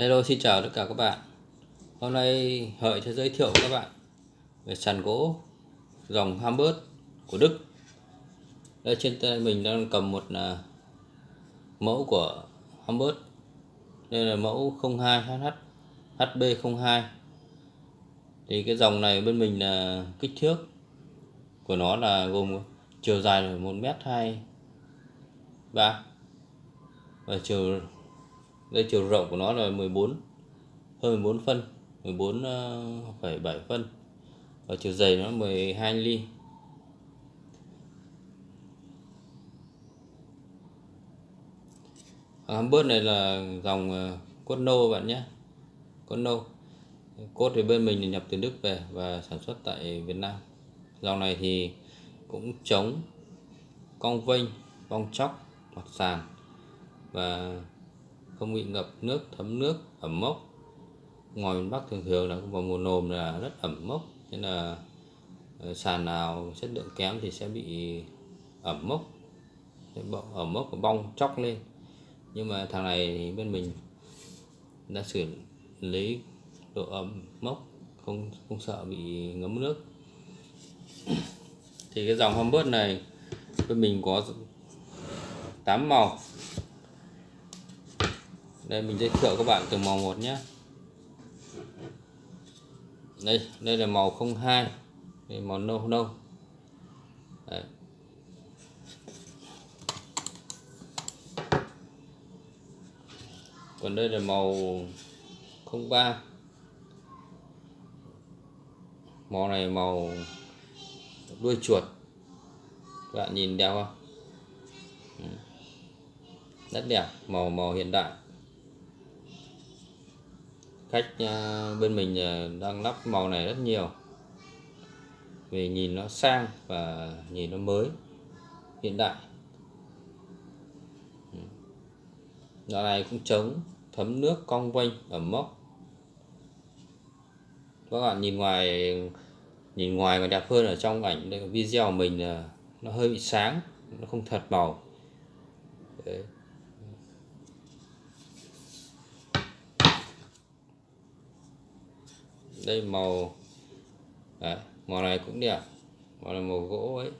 Hello, xin chào tất cả các bạn. Hôm nay Hợi sẽ giới thiệu các bạn về sàn gỗ dòng Hamburg của Đức. Đây, trên tay mình đang cầm một là mẫu của Hamburg. Đây là mẫu 02HH HB02 Thì cái dòng này bên mình là kích thước của nó là gồm chiều dài là 1m2 3 và chiều đây chiều rộng của nó là 14 hơn 14 phân 14,7 ờ, phân. Và chiều dày nó 12 ly. Hàng bớt này là dòng ờ, cốt nâu bạn nhé. Cốt nâu cốt thì bên mình nhập từ Đức về và sản xuất tại Việt Nam. Dòng này thì cũng chống cong vênh bong chóc mặt sàn và không bị ngập nước, thấm nước, ẩm mốc. Ngoài miền Bắc thường thường là vào mùa nồm là rất ẩm mốc nên là ờ, sàn nào chất lượng kém thì sẽ bị ẩm mốc. Ẩm mốc và bong chóc lên. Nhưng mà thằng này thì bên mình đã xử lý độ ẩm mốc, không không sợ bị ngấm nước. Thì cái dòng Humber này, bên mình có 8 màu đây, mình giới thiệu các bạn từng màu một nhé. Đây đây là màu 02 đây màu nâu nâu. Đấy. còn đây là màu 03 màu này màu đuôi chuột. Các bạn nhìn đẹp không? Rất đẹp, màu màu hiện đại khách ờ, bên mình ờ, đang lắp màu này rất nhiều. Vì nhìn nó sang và nhìn nó mới hiện đại. Đoạn này cũng chống thấm nước cong vênh ẩm mốc các bạn nhìn ngoài nhìn ngoài còn đẹp hơn ở trong ảnh đây, video của mình là nó hơi bị sáng nó không thật màu. Đấy. Đây màu. Đấy, màu này cũng đẹp. Màu là màu gỗ ấy.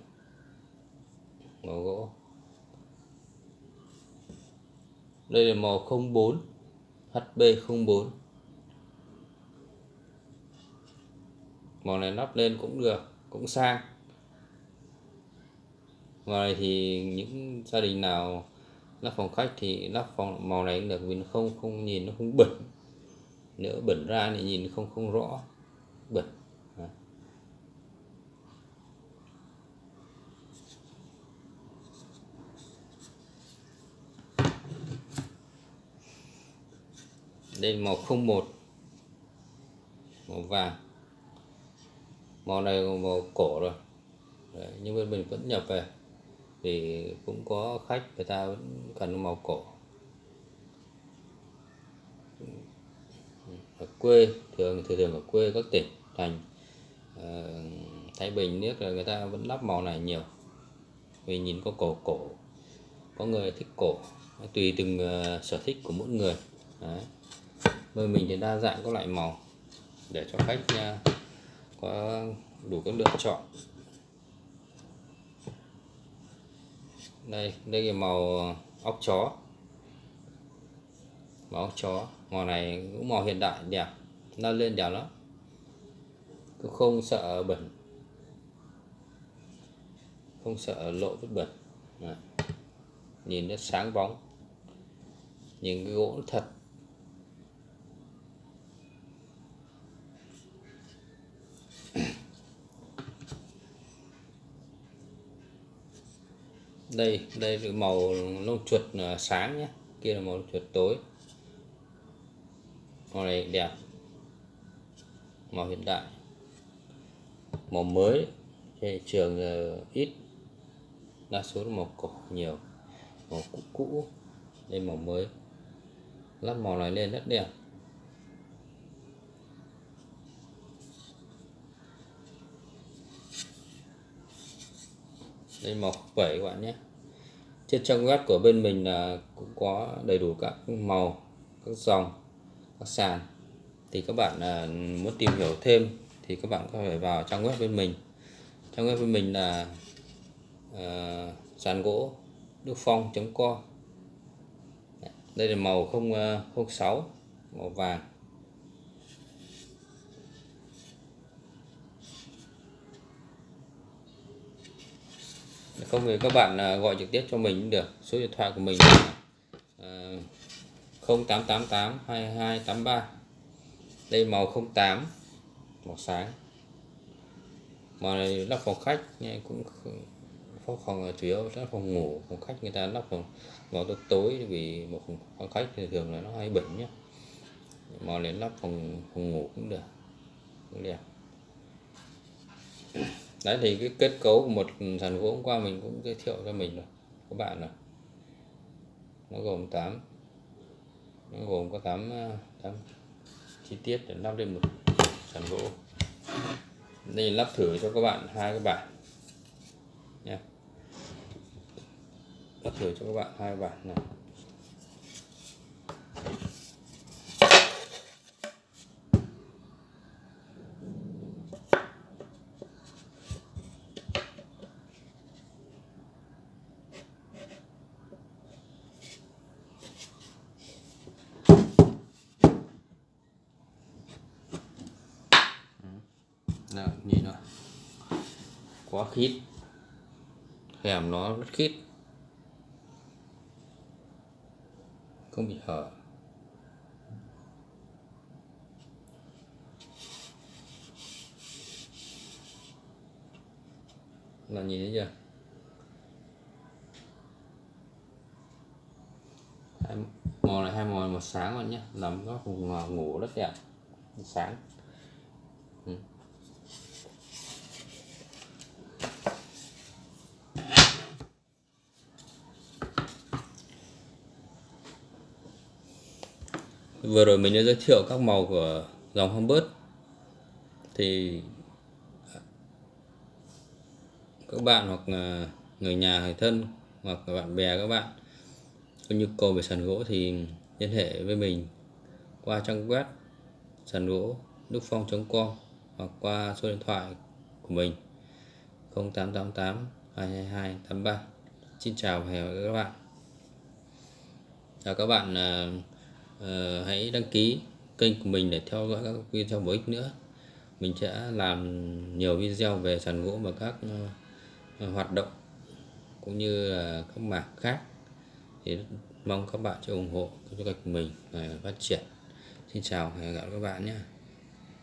Màu gỗ. Đây là màu 04 HB04 màu này lắp lên cũng được cũng sang. Màu này thì những gia đình nào lắp phòng khách thì lắp phòng màu này cũng được vì nó không không nhìn nó không bẩn nếu bẩn ra thì nhìn không không rõ. Bẩn. Đây màu 01 màu vàng. Màu này màu cổ rồi. Đấy, nhưng bên mình vẫn nhập về. Thì cũng có khách người ta vẫn cần màu cổ ở quê thường thường thường ở quê các tỉnh thành. Uh, Thái Bình nước là người ta vẫn lắp màu này nhiều. Vì nhìn có cổ cổ. Có người thích cổ. Tùy từng uh, sở thích của mỗi người. Đấy. bên mình thì đa dạng các loại màu. Để cho khách uh, có đủ các lựa chọn. Đây đây là màu óc chó. Màu óc chó màu này cũng màu hiện đại đẹp nó lên đẹp lắm. Cũng không sợ bẩn. Không sợ lộ vết bẩn. Đấy. nhìn nó sáng bóng. Nhìn cái gỗ thật. Đây đây là màu lông chuột à, sáng nhé. Kia là màu chuột tối màu này đẹp. Màu hiện đại. Màu mới. Thị trường ờ, ít. Đa số là màu cổ nhiều. Màu cũ cũ. Đây màu mới. Lắp màu này lên rất đẹp. Đây màu 7 các bạn nhé. Trên trang web của bên mình là cũng có đầy đủ các màu, các dòng các sàn thì các bạn à, muốn tìm hiểu thêm thì các bạn có thể vào trang web bên mình. Trang web bên mình là uh, sàn gỗ đức phong com đây là màu 0, 06 à, màu vàng. Không thì các bạn gọi trực tiếp cho mình cũng được số điện thoại của mình là 0888 2283 đây màu 08 màu sáng. Màu này lắp phòng khách, nghe cũng phòng phòng chủ yếu, lắp phòng ngủ, phòng khách người ta lắp phòng màu tối tối vì một phòng khách thì thường là nó hay bẩn nhá. Màu này lắp phòng phòng ngủ cũng được, cũng đẹp. Đấy, thì cái kết cấu của một sàn gỗ hôm qua mình cũng giới thiệu cho mình rồi các bạn rồi. Nó gồm 8 gồm có 8, 8 ờ, chi tiết để lắp lên một sàn gỗ. Đây lắp thử cho các bạn hai cái bản nha. Lắp thử cho các bạn hai bản này. Nào nhìn nó quá khít. Hẻm nó rất khít. Không bị hở. Là nhìn thấy chưa? Hai, màu này hai màu một sáng bạn nhé nằm góc vùng ngủ rất đẹp. Sáng. Ừ. vừa rồi mình đã giới thiệu các màu của dòng Humbert thì, các bạn hoặc là người nhà, người thân hoặc là bạn bè các bạn, có nhu cầu về sàn gỗ thì liên hệ với mình qua trang web sàn gỗ đức phong.com hoặc qua số điện thoại của mình 0888 222 83 Xin chào và hẹn gặp lại các bạn. Chào các bạn à, uh, hãy đăng ký kênh của mình để theo dõi các video bổ ích nữa. Mình sẽ làm nhiều video về sàn gỗ và các uh, hoạt động cũng như là các mảng khác. Thì mong các bạn sẽ ủng hộ cho kênh của mình phát triển. Xin chào và hẹn gặp lại các bạn nhé.